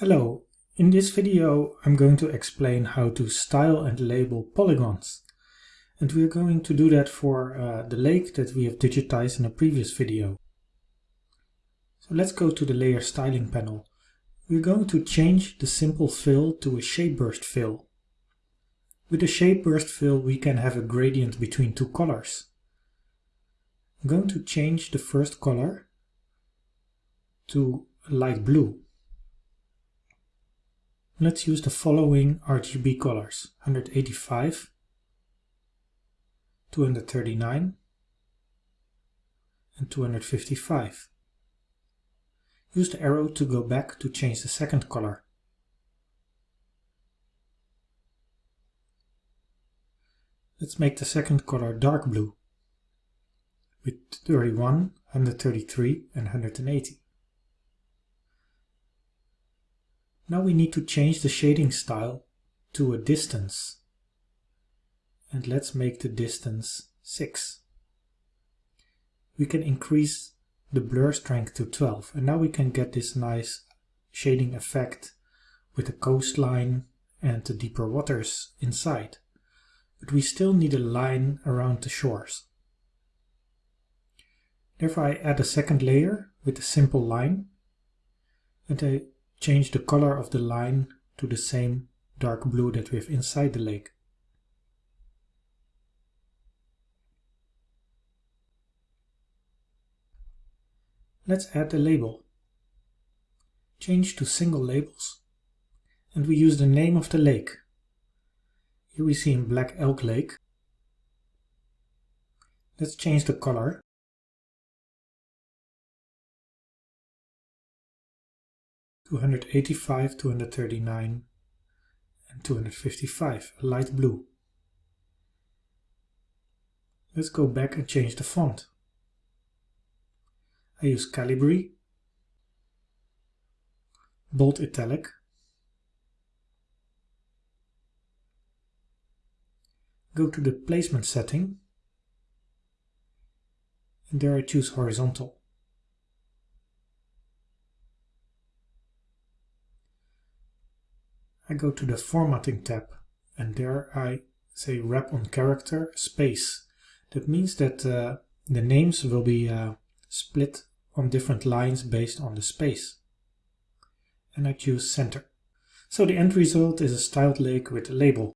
Hello, in this video I'm going to explain how to style and label polygons. And we're going to do that for uh, the lake that we have digitized in a previous video. So let's go to the layer styling panel. We're going to change the simple fill to a shape burst fill. With a shape burst fill we can have a gradient between two colors. I'm going to change the first color to light blue. Let's use the following RGB colors 185, 239 and 255. Use the arrow to go back to change the second color. Let's make the second color dark blue with 31, 133 and 180. Now we need to change the shading style to a distance. And let's make the distance 6. We can increase the blur strength to 12 and now we can get this nice shading effect with the coastline and the deeper waters inside. But we still need a line around the shores. Therefore I add a second layer with a simple line and I change the color of the line to the same dark blue that we have inside the lake. Let's add a label. Change to single labels and we use the name of the lake. Here we see in Black Elk Lake. Let's change the color 285, 239 and 255, a light blue. Let's go back and change the font. I use Calibri, bold italic, go to the placement setting and there I choose horizontal. I go to the Formatting tab and there I say wrap on character space. That means that uh, the names will be uh, split on different lines based on the space. And I choose center. So the end result is a styled lake with a label.